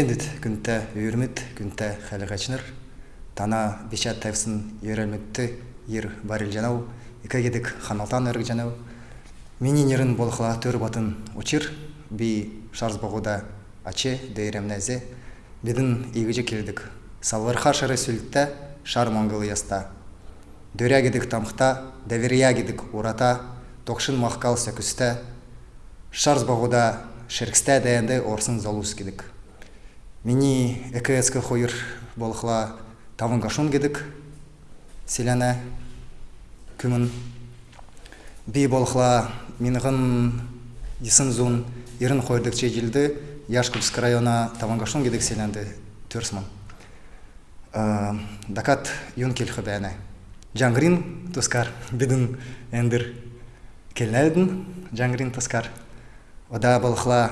Белендит күнтә үйірмет күнтә хәліғачыныр. Тана бешат тәвсін ерелметті ер барил жанау, икагедік ханалтан әргі жанау. Мені нерін болықла төр батын учир, би шарз боғуда аче дейремнәзе, бидін игіже келдік. Салварха шары сүлтті шар моңғылы яста. Дөрягедік тамқта, доверягедік урата, тоқшын маққал сөкісті, шарз боғуда шерксті дәйінді орсын золус кедік. Мини ЭКСК хойыр болықла тавынгашон кедік, селяна күмін. Би болықла минығын есін зун ерін хойырдық чегілді, Яшкульск района тавангашон кедік селянды төрсмін. Ә, Дакат юн келхі бәне. Жаңғырин тұскар, бідің әндір келнәлдің, жаңғырин тұскар. Ода болықла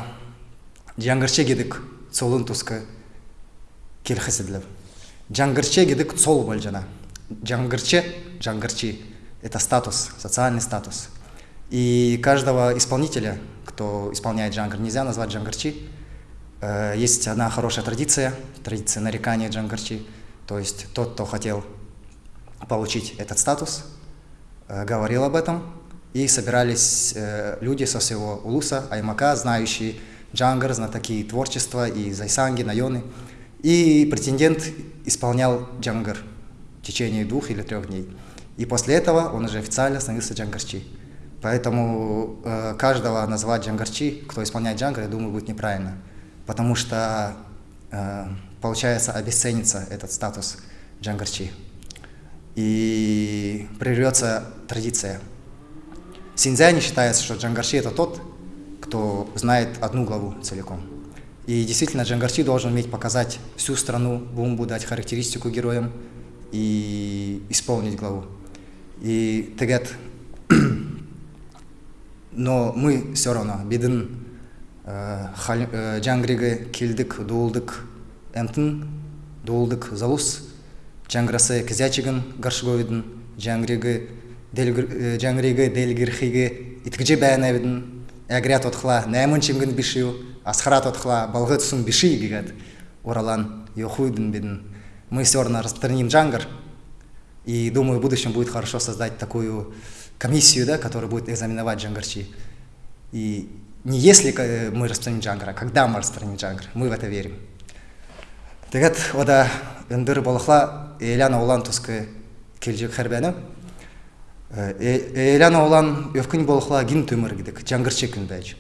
жаңғырше кедік, солын тусқы келхі сідліп. Жаңғырче кедік сол бол жана. Жаңғырче, жаңғырчи – это статус, социальный статус. И каждого исполнителя, кто исполняет джангр, нельзя назвать джангарчи. Есть одна хорошая традиция, традиция нарекания джангарчи. То есть тот, кто хотел получить этот статус, говорил об этом, и собирались люди со всего Улуса, Аймака, знающие джангар, знатоки творчества и зайсанги, найоны. И претендент исполнял джангар в течение двух или трех дней. И после этого он уже официально становился джангарчи. Поэтому э, каждого назвать джангарчи, кто исполняет джангар, я думаю, будет неправильно. Потому что, э, получается, обесценится этот статус джангарчи. И прервется традиция. В Синьцзяне считается, что джангарчи – это тот, кто знает одну главу целиком. И действительно, джангарчи должен уметь показать всю страну, бумбу, дать характеристику героям и исполнить главу. И тегет но мы все равно бидин жаңгриге келдік дуылдық әмтін дуылдық залус жаңграсы кізячігін гаршговидin жаңгриге жаңгриге делгирхиге иткже бәнәбидin әгрят отхла нәмін бишию асхарат отхла балғы түсін биши гигат оралан йохуйдин бидин мы все равно распространим джангар и думаю в будущем будет хорошо создать такую комиссию, да, которая будет экзаменовать джангарчи. И не если мы распространим джангар, а когда мы распространим джангар. Мы в это верим. Тегет ода өндір болықла Эляна Олан тұсқы келжек хәрбәні. Э, э, элен олан өвкін болықла гин төміргідік, жаңғырчы күнбәйч.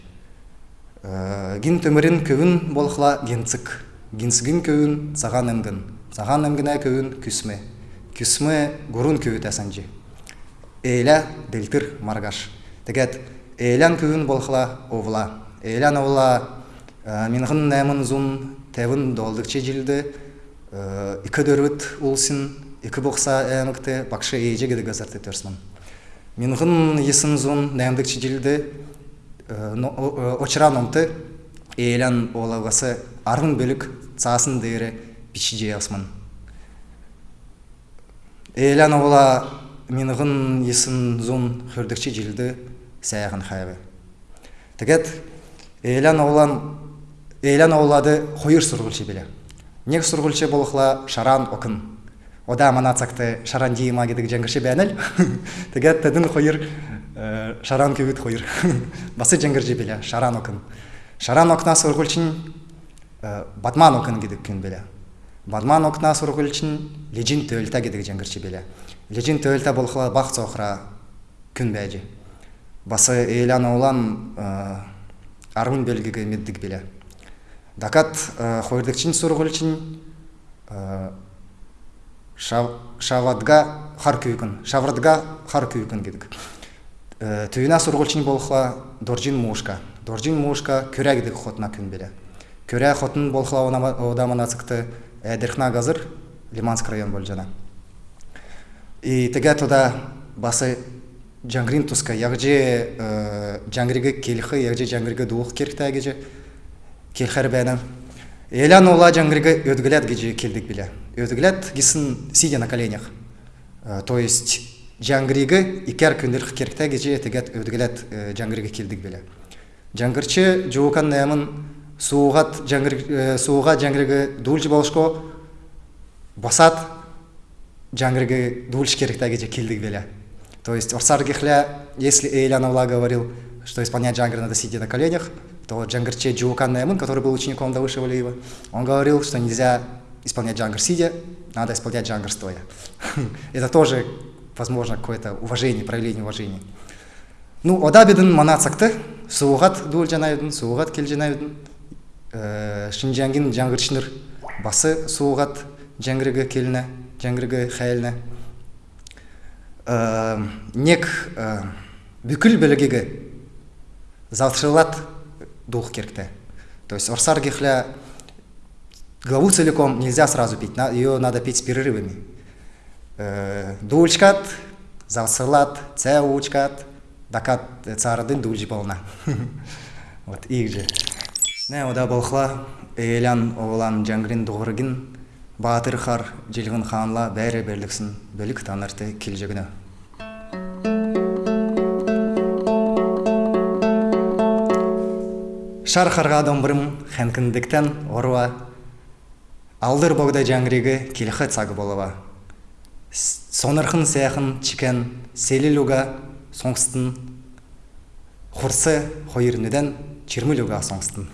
Э, гин төмірін көуін болықла генцік, генцігін көуін саған әмгін, саған әмгіне көуін күсме, күсме гурун көуіт әсәнжі. Эле делтір маргаш. Тегет, элен көуін болықла овла, элен овла минғын нәмін зұн тәвін долдықчы жилді, икі дөрвіт ұлсын, икі бұқса әмікті бақшы ейже кеді газарты төрсмін. Минхун есінзун нәндік чидилді э, э, очыран омты ейлән олағасы арғын бөлік цасын дейірі бичиде осман. Ейлән ола минхун есінзун хүрдік чидилді сәйяғын хайбы. Тігет, ейлән олан ейлән олады хойыр сұрғылшы біле. Нек сұрғылшы болықла шаран окын ода манацакты шаран диима кедик жеңгирше беанел тегет тедин хоир шаран кебит хоир басы жеңгир беле шаран окын шаран окна сургулчин батман окын кедик күн беле батман окна сургулчин лежин төлта кедик жеңгирчи беле лежин төлта болхла бах цохра күн бәжи басы эйлан улам армын белгиге меддик беле дакат хойрдикчин сургулчин шавадга харкүйкін шаврадга харкүйкін кедік э, түйіна сургулчин болхла доржин мушка доржин мушка көрә кедік хотна күн бере. Көрә хотун болхла одамана цыкты эдерхна газыр лиманск район болжана и тега туда басы жангрин туска. Ягже э, жангриге келхи Жангриге жаңгриге керек керктәгеже келхер бенен Элян ула жаңгіргі өдгіләт геже келдік біле. Өдгіләт гесін сидя на коленях. Э, то есть жаңгіргі икер күндіргі керкті геже тегет өдгіләт э, жаңгіргі келдік біле. Жаңгірчі жуықан нәмін суғат э, суға жаңгіргі дулчы болшко басат жаңгіргі дулч керкті геже келдік біле. То есть орсар гехля, если Элян ула говорил, что исполнять джангр надо сидя на коленях то Джангирче Джиукан Наймун, который был учеником Давыша Валиева, он говорил, что нельзя исполнять джангр сидя, надо исполнять джангр стоя. Это тоже, возможно, какое-то уважение, проявление уважения. Ну, одабидин манацакты, суугат дул жанайдын, суугат кел жанайдын, шинжангин жаңгырчыныр, басы суугат жаңгырыгы келіне, жаңгырыгы хәйліне. Нек бүкіл бөлігігі завтшылат дух керкте. То есть орсар гихля главу целиком нельзя сразу пить, ее надо пить с перерывами. Дулчкат, завсырлат, цеучкат, дакат царадын дульжи болна. Вот их же. Не ода болхла, эйлян оғлан жаңгрин дуғыргин, батыр хар жилгин ханла бәрі берліксін бөлік танырты келжегіні. Шар қарға домбырым хәнкіндіктен оруа, алдыр богда жаңгригі келхі цагы болова. Сонырхын сәяхын чикен селилуга соңстын хурсы хойырнеден чирмилуга соңстын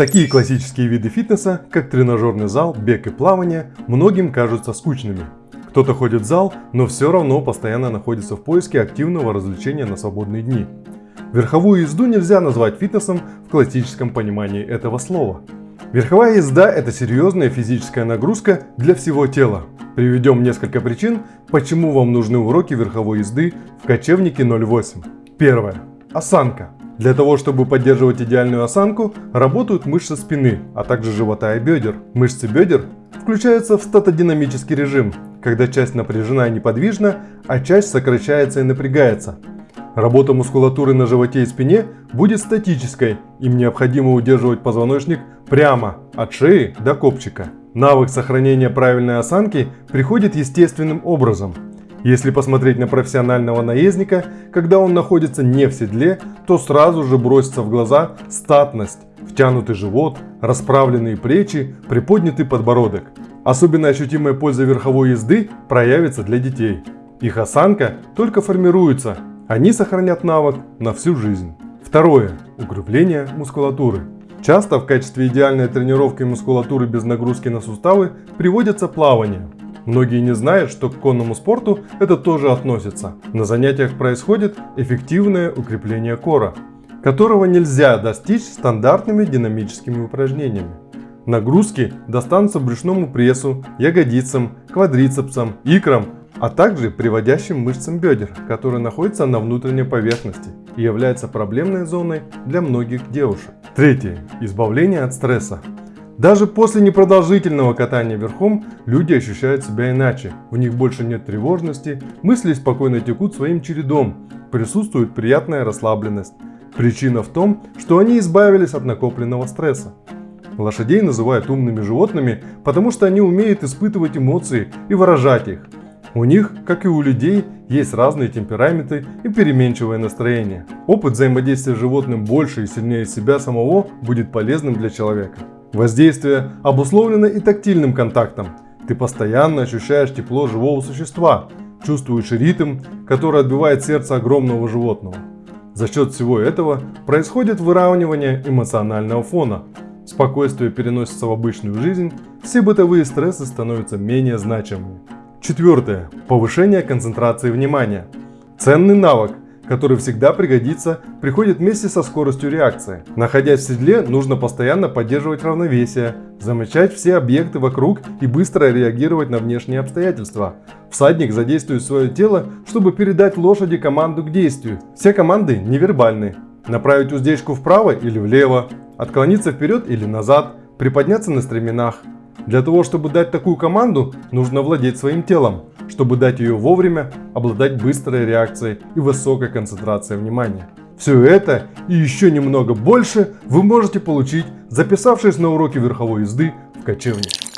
Такие классические виды фитнеса, как тренажерный зал, бег и плавание, многим кажутся скучными. Кто-то ходит в зал, но все равно постоянно находится в поиске активного развлечения на свободные дни. Верховую езду нельзя назвать фитнесом в классическом понимании этого слова. Верховая езда – это серьезная физическая нагрузка для всего тела. Приведем несколько причин, почему вам нужны уроки верховой езды в кочевнике 08. Первое. Осанка. Для того, чтобы поддерживать идеальную осанку, работают мышцы спины, а также живота и бедер. Мышцы бедер включаются в статодинамический режим, когда часть напряжена и неподвижна, а часть сокращается и напрягается. Работа мускулатуры на животе и спине будет статической, им необходимо удерживать позвоночник прямо от шеи до копчика. Навык сохранения правильной осанки приходит естественным образом – если посмотреть на профессионального наездника, когда он находится не в седле, то сразу же бросится в глаза статность, втянутый живот, расправленные плечи, приподнятый подбородок. Особенно ощутимая польза верховой езды проявится для детей. Их осанка только формируется, они сохранят навык на всю жизнь. Второе. Укрепление мускулатуры. Часто в качестве идеальной тренировки мускулатуры без нагрузки на суставы приводится плавание. Многие не знают, что к конному спорту это тоже относится. На занятиях происходит эффективное укрепление кора, которого нельзя достичь стандартными динамическими упражнениями. Нагрузки достанутся брюшному прессу, ягодицам, квадрицепсам, икрам, а также приводящим мышцам бедер, которые находятся на внутренней поверхности и являются проблемной зоной для многих девушек. Третье. Избавление от стресса. Даже после непродолжительного катания верхом люди ощущают себя иначе. В них больше нет тревожности, мысли спокойно текут своим чередом, присутствует приятная расслабленность. Причина в том, что они избавились от накопленного стресса. Лошадей называют умными животными, потому что они умеют испытывать эмоции и выражать их. У них, как и у людей, есть разные темпераменты и переменчивое настроение. Опыт взаимодействия с животным больше и сильнее себя самого будет полезным для человека. Воздействие обусловлено и тактильным контактом. Ты постоянно ощущаешь тепло живого существа, чувствуешь ритм, который отбивает сердце огромного животного. За счет всего этого происходит выравнивание эмоционального фона. Спокойствие переносится в обычную жизнь, все бытовые стрессы становятся менее значимыми. Четвертое. Повышение концентрации внимания. Ценный навык, который всегда пригодится, приходит вместе со скоростью реакции. Находясь в седле, нужно постоянно поддерживать равновесие, замечать все объекты вокруг и быстро реагировать на внешние обстоятельства. Всадник задействует свое тело, чтобы передать лошади команду к действию. Все команды невербальны. Направить уздечку вправо или влево, отклониться вперед или назад, приподняться на стременах. Для того, чтобы дать такую команду, нужно владеть своим телом. Чтобы дать ее вовремя, обладать быстрой реакцией и высокой концентрацией внимания. Все это и еще немного больше вы можете получить, записавшись на уроки верховой езды в кочевник.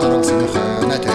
donc c'est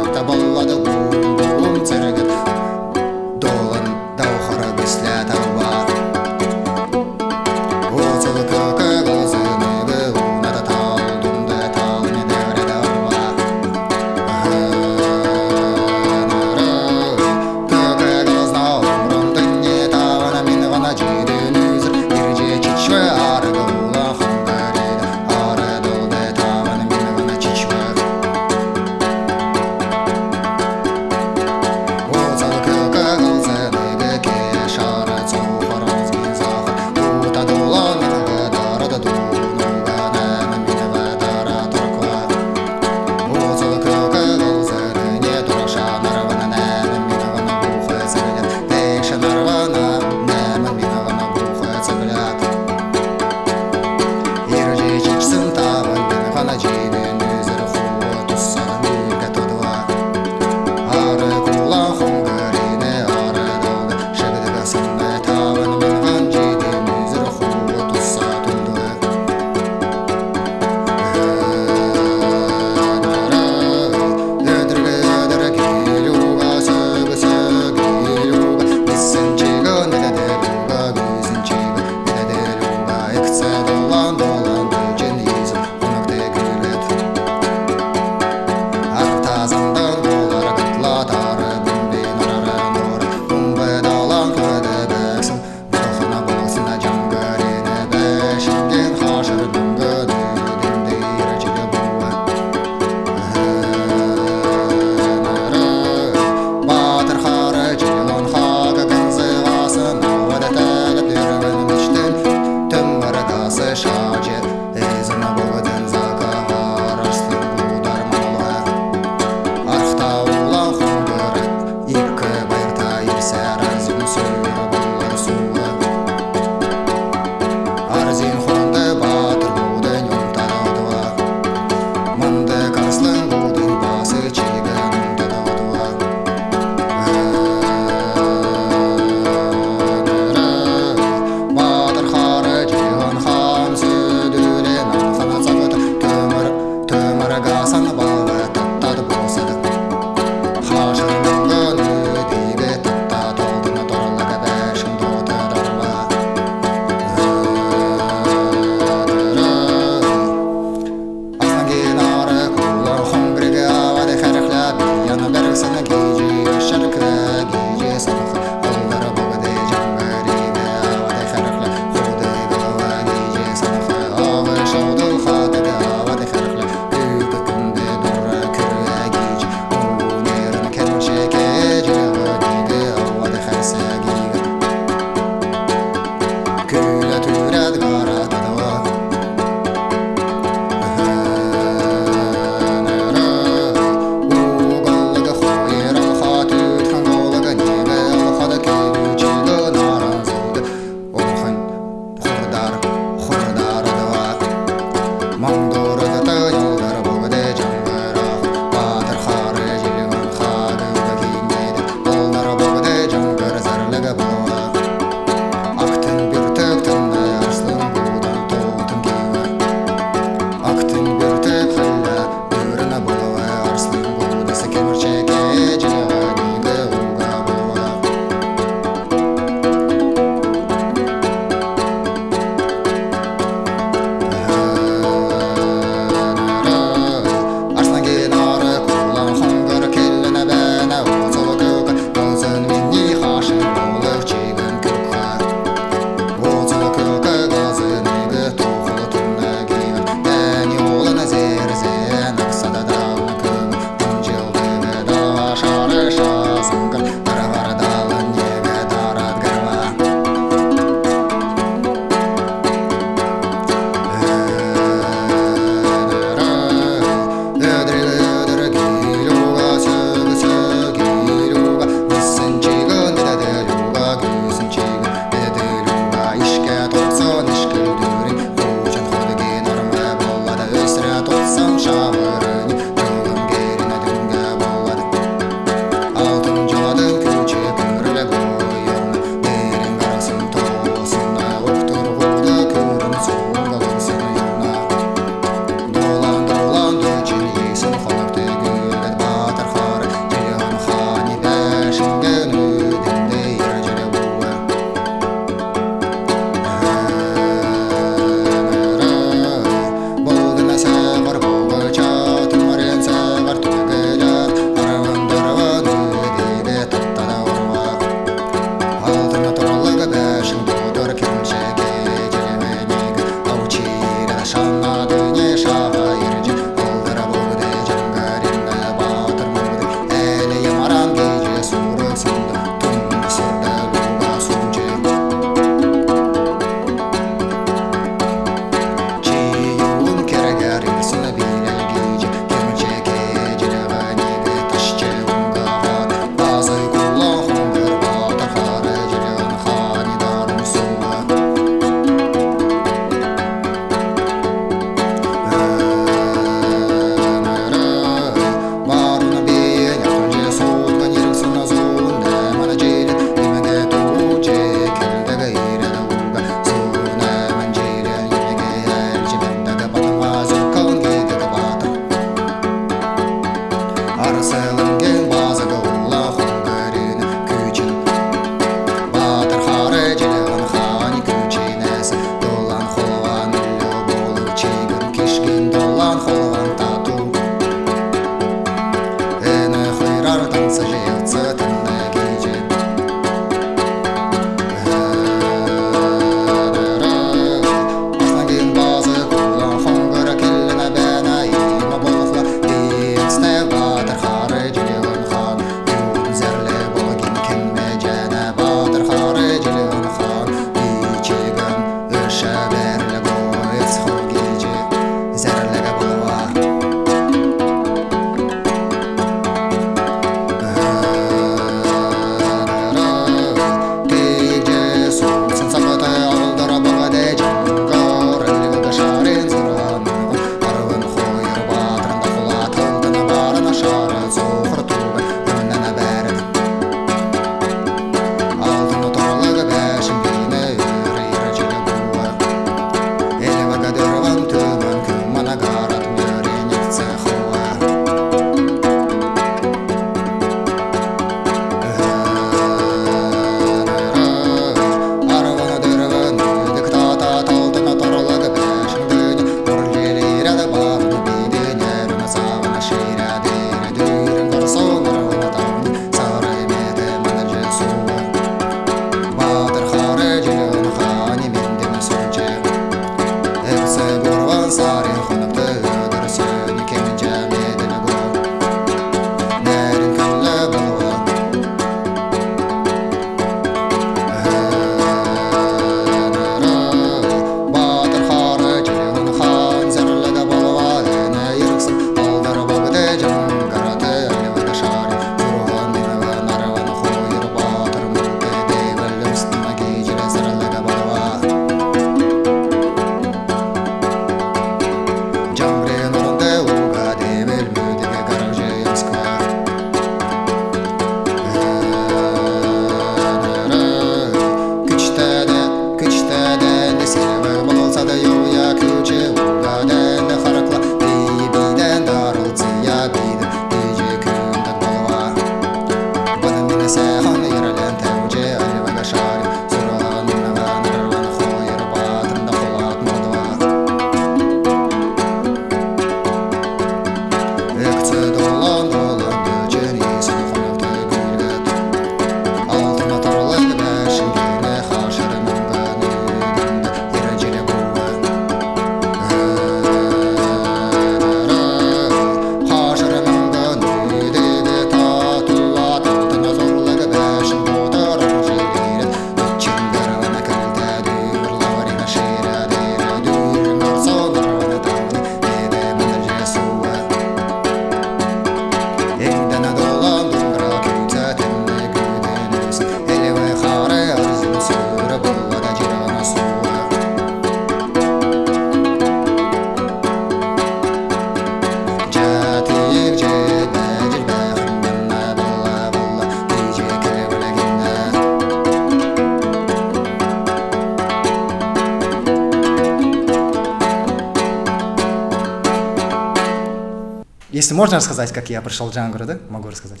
принципе, можно рассказать, как я пришел в Джангру, да? Могу рассказать.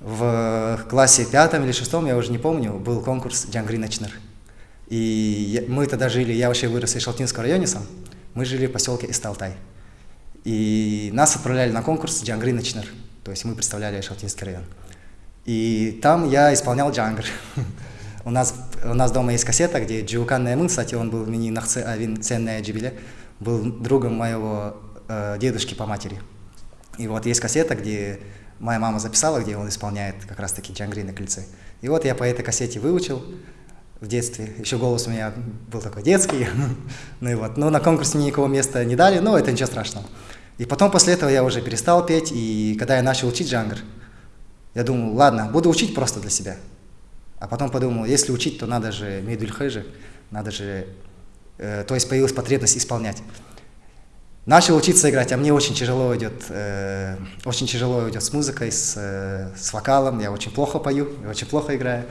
В классе пятом или шестом, я уже не помню, был конкурс Джангри Начнер. И мы тогда жили, я вообще вырос в Шалтинском районе сам, мы жили в поселке Исталтай. И нас отправляли на конкурс Джангри Начнер, то есть мы представляли Шалтинский район. И там я исполнял джангр. у, нас, у нас дома есть кассета, где Джиукан Наймун, кстати, он был мини нахце авин ценная джибиле, был другом моего э, дедушки по матери. И вот есть кассета, где моя мама записала, где он исполняет как раз-таки джангри на крыльце. И вот я по этой кассете выучил в детстве. Еще голос у меня был такой детский. ну и вот. Но на конкурсе мне никакого места не дали, но это ничего страшного. И потом после этого я уже перестал петь, и когда я начал учить джангр, я думал, ладно, буду учить просто для себя. А потом подумал, если учить, то надо же медульхэ же, надо же, э, то есть появилась потребность исполнять. Начал учиться играть, а мне очень тяжело идет, э, очень тяжело идет с музыкой, с, э, с вокалом, я очень плохо пою, очень плохо играю.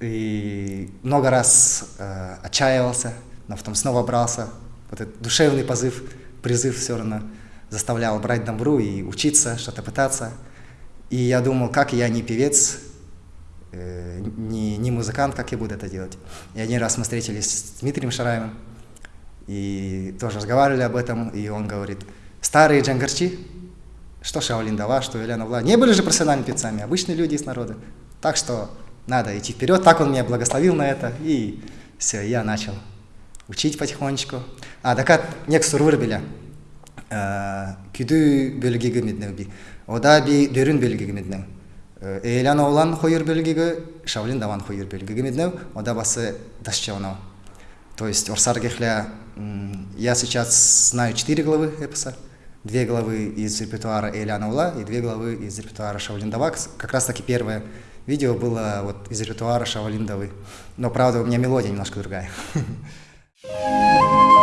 И много раз э, отчаивался, но потом снова брался. Вот этот душевный позыв, призыв все равно заставлял брать домбру и учиться, что-то пытаться. И я думал, как я не певец, э, не, не музыкант, как я буду это делать. И один раз мы встретились с Дмитрием Шараевым, и тоже разговаривали об этом, и он говорит, старые джангарчи, что Шаолин Дава, что Елена Вла, не были же профессиональными певцами, обычные люди из народа. Так что надо идти вперед. Так он меня благословил на это, и все, я начал учить потихонечку. А, дакат некстур вырбеля. Э, Күдү бөлгеге меднеби. Ода би дөрүн бөлгеге меднеу. Эйлан олан хойыр бөлгеге, шавлин даван хойыр бөлгеге меднеу. Ода басы дашчевнау. То есть Орсаргехля, я сейчас знаю четыре главы эпоса, две главы из репертуара Эйляна Ула и две главы из репертуара Шаолин Давак. Как раз таки первое видео было вот из репертуара Шаолин. Но правда у меня мелодия немножко другая.